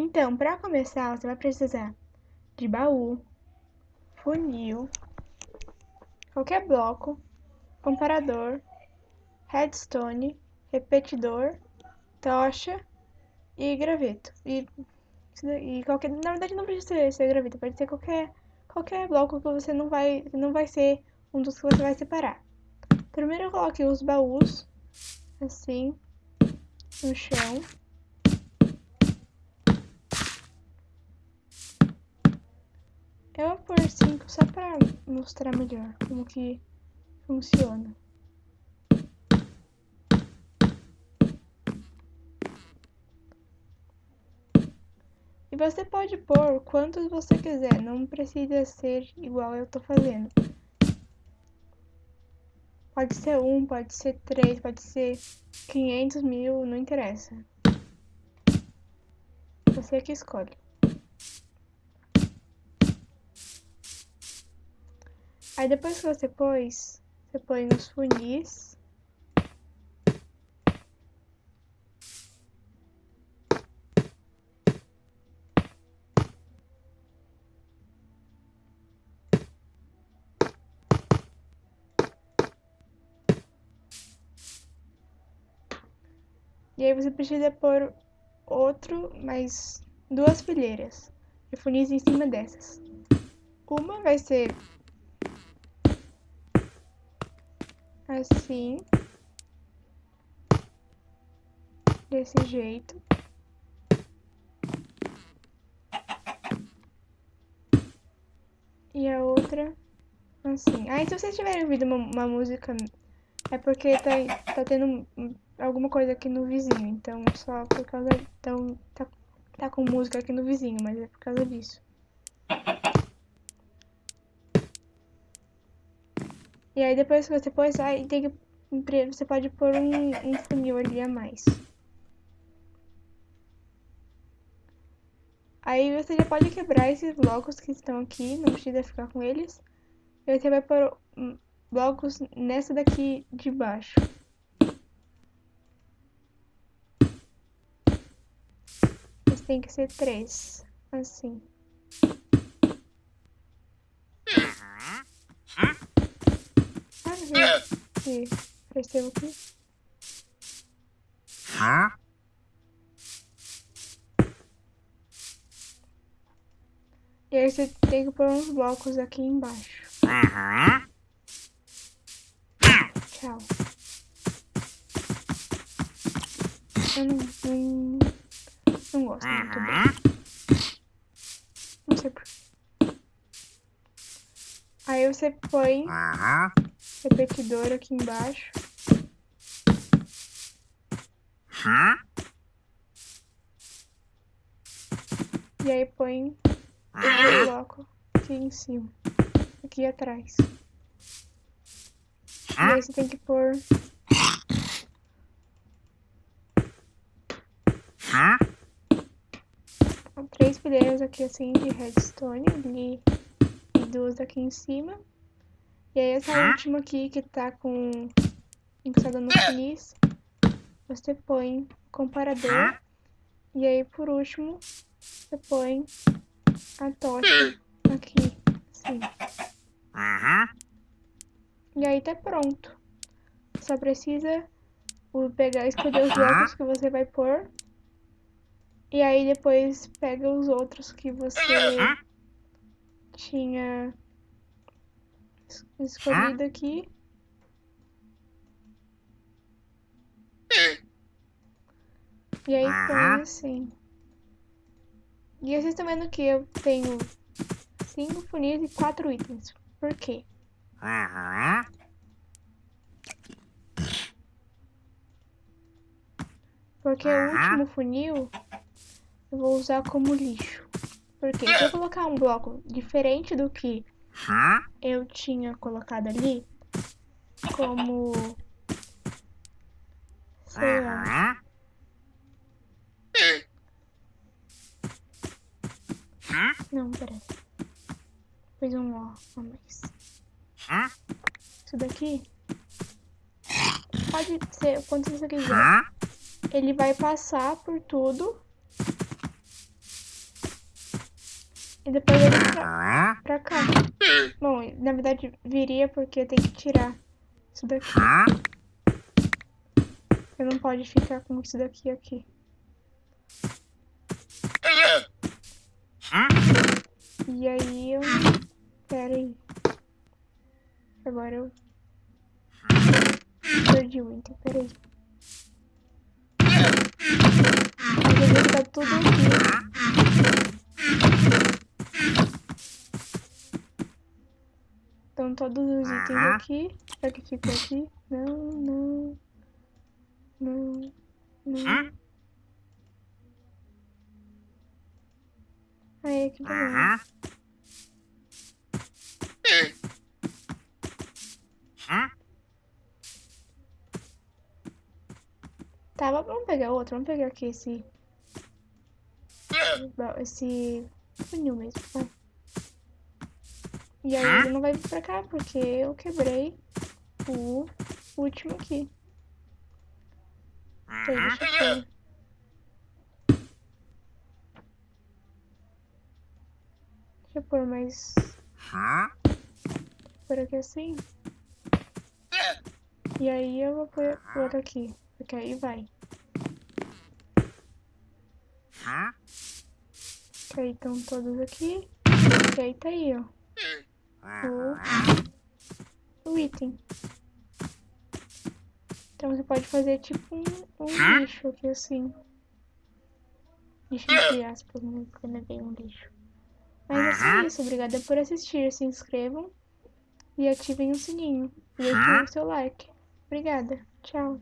Então, para começar, você vai precisar de baú, funil, qualquer bloco, comparador, redstone, repetidor, tocha e graveto. E, e qualquer, na verdade não precisa ser, ser graveto, pode ser qualquer, qualquer bloco que você não vai, não vai ser um dos que você vai separar. Primeiro eu coloque os baús, assim, no chão. Eu vou pôr 5 só pra mostrar melhor como que funciona. E você pode pôr quantos você quiser, não precisa ser igual eu tô fazendo. Pode ser um, pode ser três, pode ser 500 mil, não interessa. Você que escolhe. Aí depois que você pôs, você põe nos funis. E aí você precisa pôr outro, mais duas fileiras de funis em cima dessas. Uma vai ser assim, desse jeito. E a outra assim. Aí se vocês tiverem ouvido uma, uma música, é porque tá, tá tendo alguma coisa aqui no vizinho, então só por causa, então tá, tá com música aqui no vizinho, mas é por causa disso. E aí depois que você pôs, aí tem que, você pode pôr um, um funil ali a mais. Aí você já pode quebrar esses blocos que estão aqui, não precisa ficar com eles. E você vai pôr hum, blocos nessa daqui de baixo. Tem que ser três, assim. Aqui. Percebo aqui. Hã? E aí você tem que pôr uns blocos aqui embaixo. Uhum. Tchau. Eu não, não, não gosto muito bem. Não sei porquê. Aí você põe repetidor aqui embaixo. E aí põe o bloco aqui em cima, aqui atrás. E aí você tem que pôr... Três fileiras aqui assim de redstone ali e duas aqui em cima. E aí essa última aqui que tá com encostada no finis, você põe comparador. E aí por último, você põe a tocha aqui, assim. E aí tá pronto. Só precisa pegar e escolher os blocos que você vai pôr. E aí depois pega os outros que você tinha escolhido aqui. E aí põe assim. E vocês estão vendo que eu tenho cinco funis e quatro itens. Por quê? Porque o último funil eu vou usar como lixo. Porque se eu colocar um bloco diferente do que eu tinha colocado ali como não, peraí. Fiz um ó a mais. Isso daqui pode ser quanto você quiser ele vai passar por tudo E depois ele pra, pra cá. Bom, na verdade viria porque tem que tirar isso daqui. Eu não pode ficar com isso daqui aqui. E aí eu... Pera aí. Agora eu... Perdi o item, pera aí. Mas tá tudo aqui. Estão todos os itens aqui. Será que ficou aqui? Não, não. Não, não. Aí, que beleza. Tá, vamos pegar outro. Vamos pegar aqui esse... Esse funil mesmo, vai. E aí ele não vai vir pra cá, porque eu quebrei o último aqui. Então, deixa eu ver. Deixa eu pôr mais... Por aqui assim. E aí eu vou pôr outro aqui, porque aí vai. Que aí estão todos aqui. E aí tá aí, ó o, o item. Então você pode fazer tipo um, um lixo aqui assim. Lixo entre aspas, né? Não é bem um lixo. Mas é isso. Obrigada por assistir. Se inscrevam e ativem o sininho. E deixem o seu like. Obrigada. Tchau.